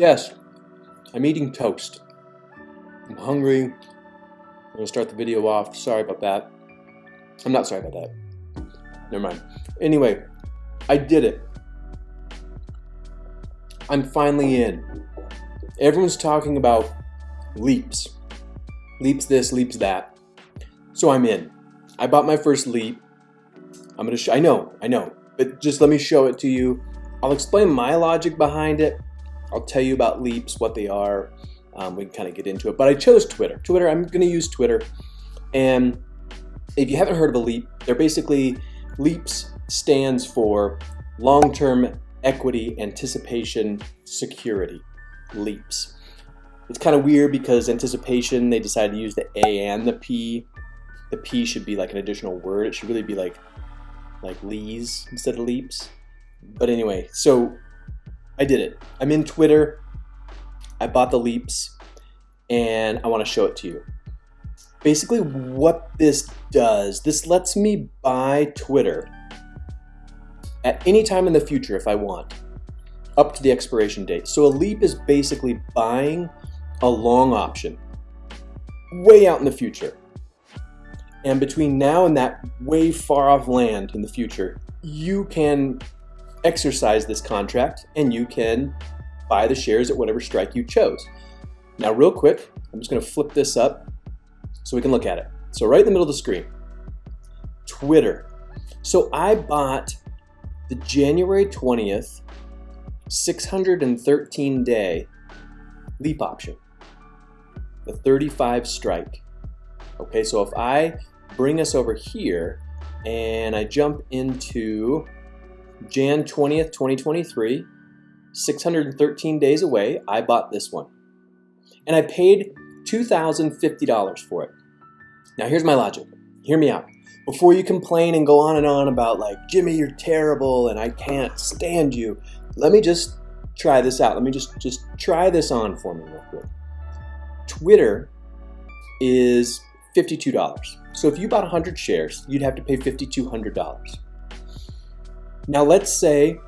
Yes, I'm eating toast. I'm hungry. I'm gonna start the video off. Sorry about that. I'm not sorry about that. Never mind. Anyway, I did it. I'm finally in. Everyone's talking about leaps. Leaps this, leaps that. So I'm in. I bought my first leap. I'm gonna I know, I know, but just let me show it to you. I'll explain my logic behind it. I'll tell you about leaps, what they are. Um, we can kind of get into it, but I chose Twitter. Twitter, I'm gonna use Twitter. And if you haven't heard of a leap, they're basically, leaps stands for long-term equity anticipation security leaps. It's kind of weird because anticipation, they decided to use the A and the P. The P should be like an additional word. It should really be like like lees instead of leaps. But anyway, so I did it. I'm in Twitter. I bought the leaps and I want to show it to you. Basically what this does, this lets me buy Twitter at any time in the future if I want, up to the expiration date. So a leap is basically buying a long option way out in the future. And between now and that way far off land in the future, you can exercise this contract and you can buy the shares at whatever strike you chose. Now real quick, I'm just gonna flip this up so we can look at it. So right in the middle of the screen, Twitter. So I bought the January 20th 613 day leap option, the 35 strike. Okay, so if I bring us over here and I jump into Jan 20th, 2023, 613 days away, I bought this one. And I paid $2,050 for it. Now here's my logic. Hear me out before you complain and go on and on about like, Jimmy, you're terrible and I can't stand you, let me just try this out. Let me just, just try this on for me real quick. Twitter is $52. So if you bought 100 shares, you'd have to pay $5,200. Now let's say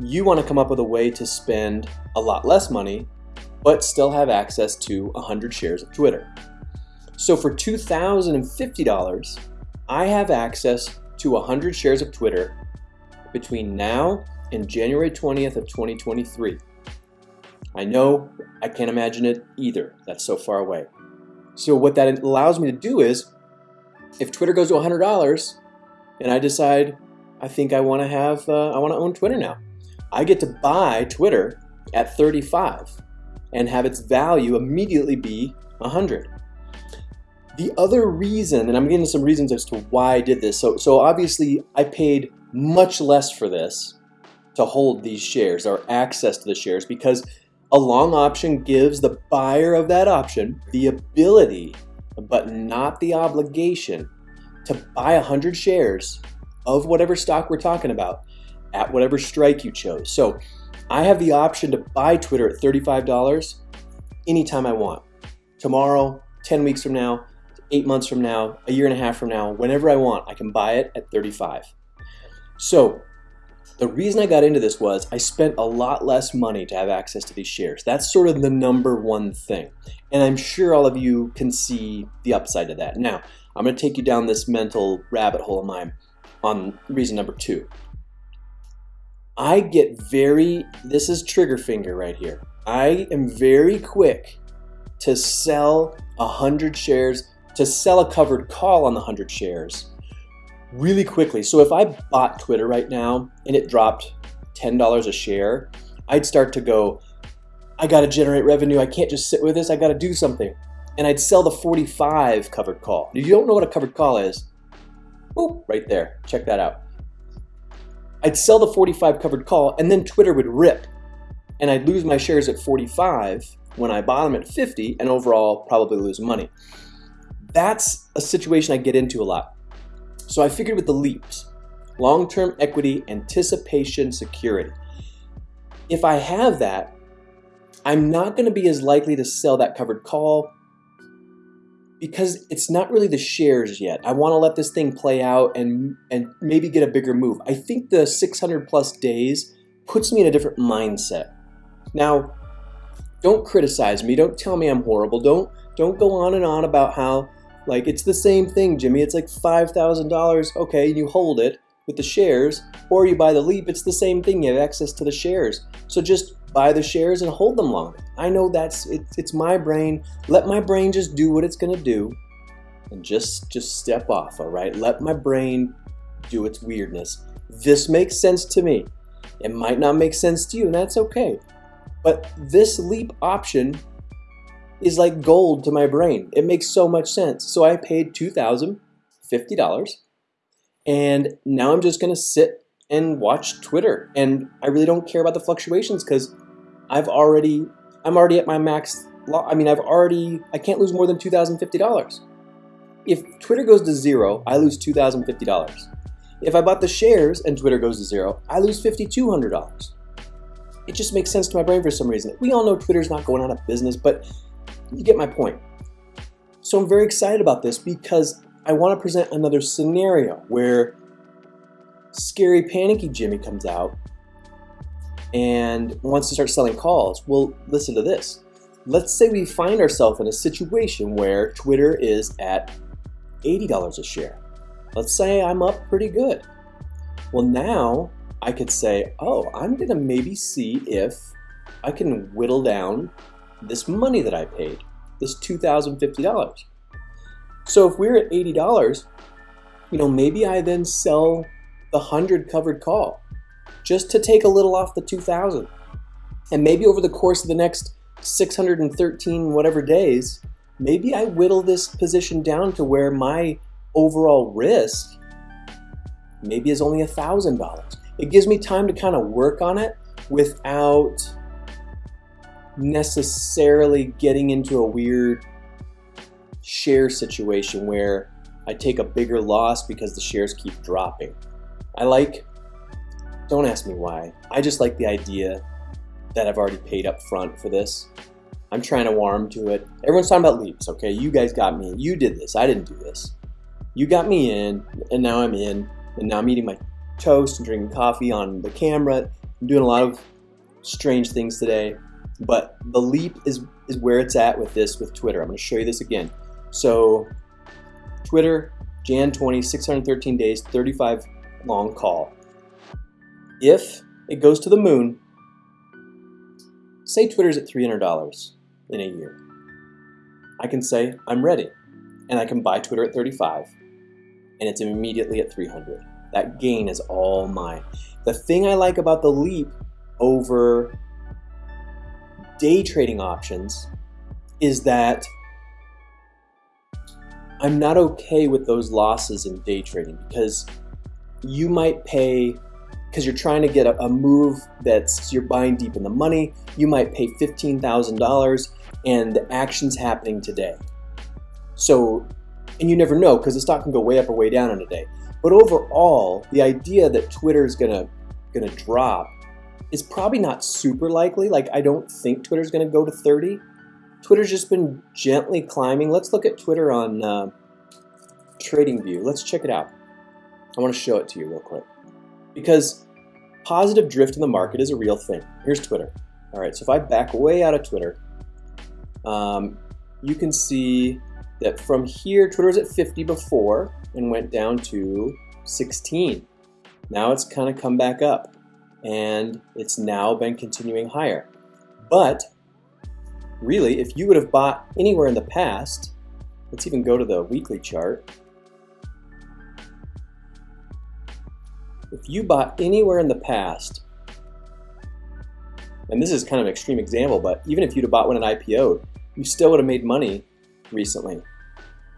you want to come up with a way to spend a lot less money, but still have access to 100 shares of Twitter. So for $2,050, I have access to 100 shares of Twitter between now and January 20th of 2023. I know I can't imagine it either. That's so far away. So what that allows me to do is, if Twitter goes to $100 and I decide I think I want to have, uh, I want to own Twitter now, I get to buy Twitter at 35 and have its value immediately be 100. The other reason, and I'm getting some reasons as to why I did this. So, so obviously I paid much less for this to hold these shares or access to the shares because a long option gives the buyer of that option the ability, but not the obligation, to buy 100 shares of whatever stock we're talking about at whatever strike you chose. So I have the option to buy Twitter at $35 anytime I want. Tomorrow, 10 weeks from now, eight months from now, a year and a half from now, whenever I want, I can buy it at 35. So the reason I got into this was I spent a lot less money to have access to these shares. That's sort of the number one thing. And I'm sure all of you can see the upside of that. Now, I'm going to take you down this mental rabbit hole of mine on reason number two. I get very, this is trigger finger right here. I am very quick to sell 100 shares to sell a covered call on the 100 shares really quickly. So if I bought Twitter right now and it dropped $10 a share, I'd start to go, I got to generate revenue. I can't just sit with this. I got to do something. And I'd sell the 45 covered call. You don't know what a covered call is, boop, right there. Check that out. I'd sell the 45 covered call and then Twitter would rip and I'd lose my shares at 45 when I bought them at 50 and overall probably lose money that's a situation I get into a lot. So I figured with the leaps, long-term equity anticipation security. If I have that, I'm not going to be as likely to sell that covered call because it's not really the shares yet. I want to let this thing play out and and maybe get a bigger move. I think the 600 plus days puts me in a different mindset. Now, Don't criticize me. Don't tell me I'm horrible. Don't don't go on and on about how like it's the same thing, Jimmy. It's like five thousand dollars. Okay, you hold it with the shares, or you buy the leap. It's the same thing. You have access to the shares. So just buy the shares and hold them longer. I know that's it, it's my brain. Let my brain just do what it's gonna do, and just just step off. All right. Let my brain do its weirdness. This makes sense to me. It might not make sense to you, and that's okay. But this leap option is like gold to my brain. It makes so much sense. So I paid $2,050 and now I'm just gonna sit and watch Twitter. And I really don't care about the fluctuations because I've already, I'm already at my max, I mean, I've already, I can't lose more than $2,050. If Twitter goes to zero, I lose $2,050. If I bought the shares and Twitter goes to zero, I lose $5,200. It just makes sense to my brain for some reason. We all know Twitter's not going out of business, but you get my point. So I'm very excited about this because I want to present another scenario where scary panicky Jimmy comes out and wants to start selling calls. Well, listen to this. Let's say we find ourselves in a situation where Twitter is at $80 a share. Let's say I'm up pretty good. Well, now I could say, oh, I'm going to maybe see if I can whittle down this money that I paid, this $2,050. So if we're at $80, you know, maybe I then sell the 100 covered call just to take a little off the 2000. And maybe over the course of the next 613 whatever days, maybe I whittle this position down to where my overall risk maybe is only a thousand dollars. It gives me time to kind of work on it without necessarily getting into a weird share situation where I take a bigger loss because the shares keep dropping. I like, don't ask me why, I just like the idea that I've already paid up front for this. I'm trying to warm to it. Everyone's talking about leaps, okay? You guys got me. You did this. I didn't do this you got me in, and now I'm in, and now I'm eating my toast and drinking coffee on the camera. I'm doing a lot of strange things today, but the leap is, is where it's at with this with Twitter. I'm going to show you this again. So, Twitter, Jan 20, 613 days, 35 long call. If it goes to the moon, say Twitter's at $300 in a year. I can say, I'm ready. And I can buy Twitter at 35 and it's immediately at 300. That gain is all mine. The thing I like about the leap over day trading options is that I'm not okay with those losses in day trading because you might pay because you're trying to get a, a, move that's you're buying deep in the money. You might pay $15,000 and the action's happening today. So and you never know because the stock can go way up or way down in a day. But overall, the idea that Twitter is gonna gonna drop is probably not super likely. Like I don't think Twitter's gonna go to 30. Twitter's just been gently climbing. Let's look at Twitter on uh, TradingView. Let's check it out. I want to show it to you real quick because positive drift in the market is a real thing. Here's Twitter. All right, so if I back way out of Twitter, um, you can see that from here, Twitter was at 50 before and went down to 16. Now it's kind of come back up and it's now been continuing higher. But really, if you would have bought anywhere in the past, let's even go to the weekly chart. You bought anywhere in the past, and this is kind of an extreme example, but even if you'd have bought one an IPO, you still would have made money recently.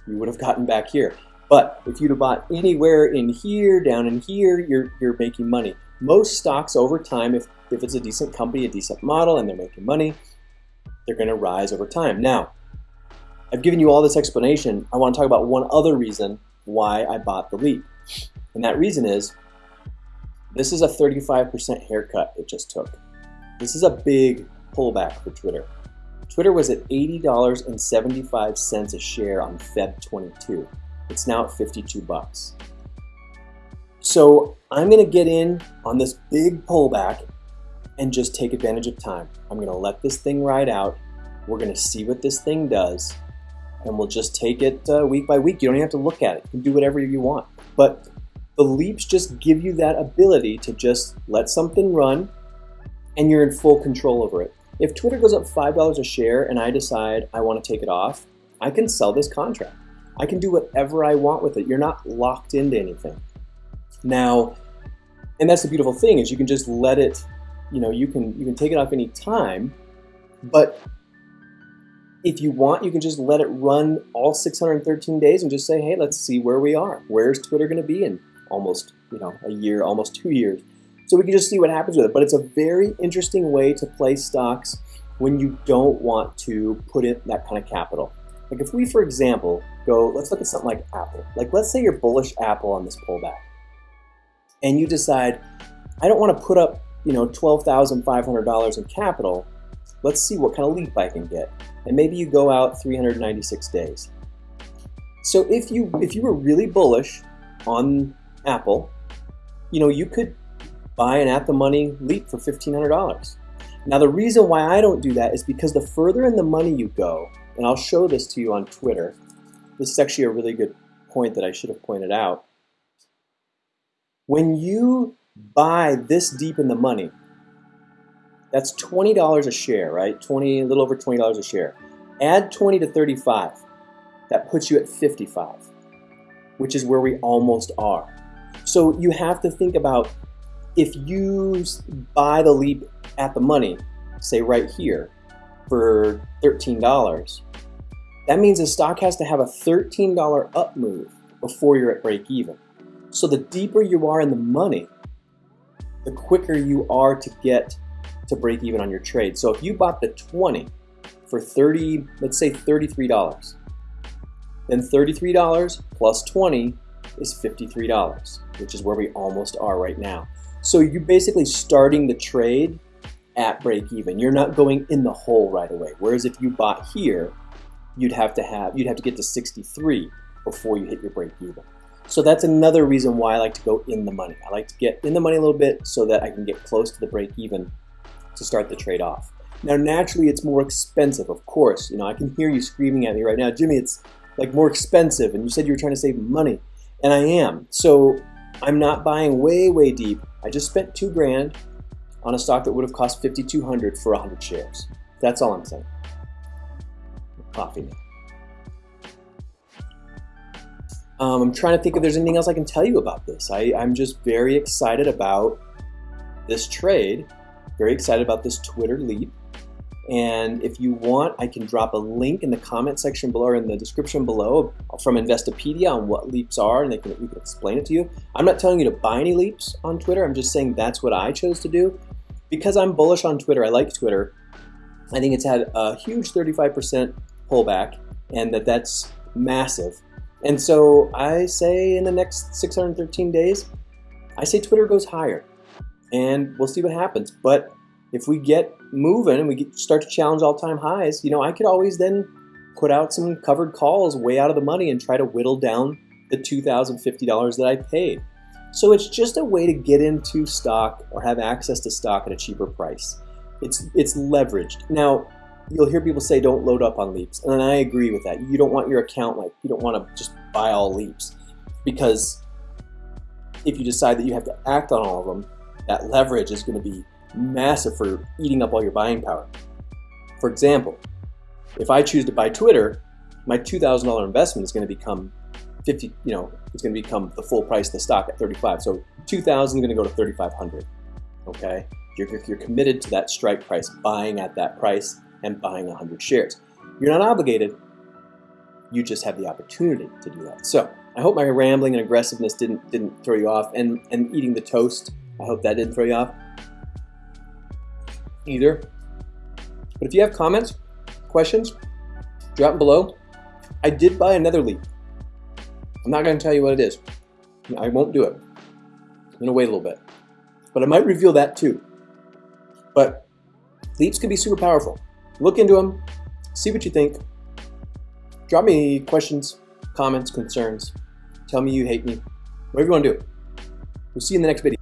You would have gotten back here. But if you'd have bought anywhere in here, down in here, you're, you're making money. Most stocks over time, if, if it's a decent company, a decent model, and they're making money, they're going to rise over time. Now, I've given you all this explanation. I want to talk about one other reason why I bought the leap. And that reason is this is a 35% haircut it just took. This is a big pullback for Twitter. Twitter was at $80.75 a share on Feb 22. It's now at 52 bucks. So I'm to get in on this big pullback and just take advantage of time. I'm gonna let this thing ride out. We're gonna see what this thing does and we'll just take it uh, week by week. You don't even have to look at it. You can do whatever you want. But the leaps just give you that ability to just let something run and you're in full control over it. If Twitter goes up $5 a share and I decide I want to take it off, I can sell this contract. I can do whatever I want with it. You're not locked into anything. Now, and that's the beautiful thing is you can just let it, you know, you can you can take it off any time, but if you want, you can just let it run all 613 days and just say, hey, let's see where we are. Where's Twitter going to be in almost, you know, a year, almost two years? So we can just see what happens with it. But it's a very interesting way to play stocks when you don't want to put in that kind of capital. Like if we, for example, go, let's look at something like Apple. Like let's say you're bullish Apple on this pullback. And you decide, I don't want to put up, you know, $12,500 in capital. Let's see what kind of leap I can get and maybe you go out 396 days. So if you if you were really bullish on Apple, you know, you could buy an at the money leap for $1500. Now the reason why I don't do that is because the further in the money you go, and I'll show this to you on Twitter. This is actually a really good point that I should have pointed out. When you buy this deep in the money, that's $20 a share, right? 20, a little over $20 a share. Add 20 to 35. That puts you at 55, which is where we almost are. So you have to think about if you buy the leap at the money, say right here, for $13, that means the stock has to have a $13 up move before you're at break even. So the deeper you are in the money, the quicker you are to get to break even on your trade. So if you bought the 20 for 30, let's say $33, then $33 plus 20 is $53, which is where we almost are right now. So you're basically starting the trade at break even. You're not going in the hole right away. Whereas if you bought here, you'd have to have you'd have to get to 63 before you hit your break even. So that's another reason why I like to go in the money. I like to get in the money a little bit so that I can get close to the break even to start the trade off. Now, naturally, it's more expensive, of course. You know, I can hear you screaming at me right now, Jimmy, it's like more expensive, and you said you were trying to save money, and I am. So I'm not buying way, way deep. I just spent two grand on a stock that would have cost 5,200 for 100 shares. That's all I'm saying. Coffee now. Um, I'm trying to think if there's anything else I can tell you about this. I, I'm just very excited about this trade very excited about this Twitter leap. And if you want, I can drop a link in the comment section below or in the description below from Investopedia on what leaps are and they can, we can explain it to you. I'm not telling you to buy any leaps on Twitter. I'm just saying that's what I chose to do. Because I'm bullish on Twitter, I like Twitter. I think it's had a huge 35% pullback and that that's massive. And so I say in the next 613 days, I say Twitter goes higher and we'll see what happens. But if we get moving and we get, start to challenge all-time highs, you know, I could always then put out some covered calls way out of the money and try to whittle down the $2,050 that I paid. So it's just a way to get into stock or have access to stock at a cheaper price. It's, it's leveraged. Now, you'll hear people say don't load up on leaps, and I agree with that. You don't want your account like, you don't want to just buy all leaps because if you decide that you have to act on all of them, that leverage is going to be massive for eating up all your buying power. For example, if I choose to buy Twitter, my $2,000 investment is going to become 50, you know, it's going to become the full price of the stock at 35. So 2,000 is going to go to 3,500. Okay, you're, you're committed to that strike price, buying at that price and buying 100 shares. You're not obligated. You just have the opportunity to do that. So I hope my rambling and aggressiveness didn't didn't throw you off, and and eating the toast I hope that didn't throw you off either. But if you have comments, questions, drop them below. I did buy another leap. I'm not going to tell you what it is. I won't do it. I'm going to wait a little bit. But I might reveal that too. But leaps can be super powerful. Look into them, see what you think. Drop me questions, comments, concerns. Tell me you hate me. Whatever you want to do. We'll see you in the next video.